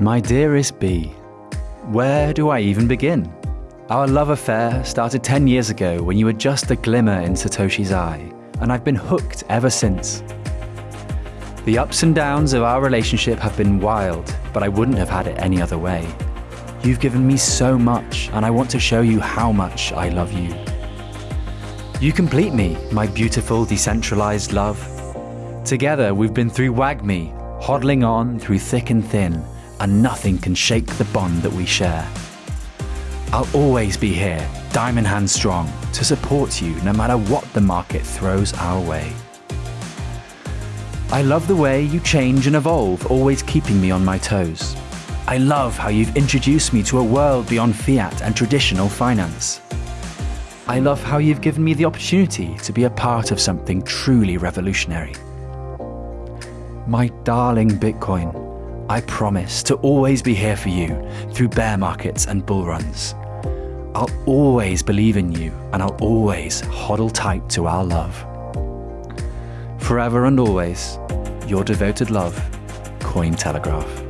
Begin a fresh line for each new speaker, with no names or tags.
My dearest B, where do I even begin? Our love affair started 10 years ago when you were just a glimmer in Satoshi's eye, and I've been hooked ever since. The ups and downs of our relationship have been wild, but I wouldn't have had it any other way. You've given me so much, and I want to show you how much I love you. You complete me, my beautiful decentralized love. Together we've been through WAGMI, hodling on through thick and thin, and nothing can shake the bond that we share. I'll always be here, diamond hand strong, to support you no matter what the market throws our way. I love the way you change and evolve, always keeping me on my toes. I love how you've introduced me to a world beyond fiat and traditional finance. I love how you've given me the opportunity to be a part of something truly revolutionary. My darling Bitcoin, I promise to always be here for you through bear markets and bull runs. I'll always believe in you and I'll always hodl tight to our love. Forever and always, your devoted love, Cointelegraph.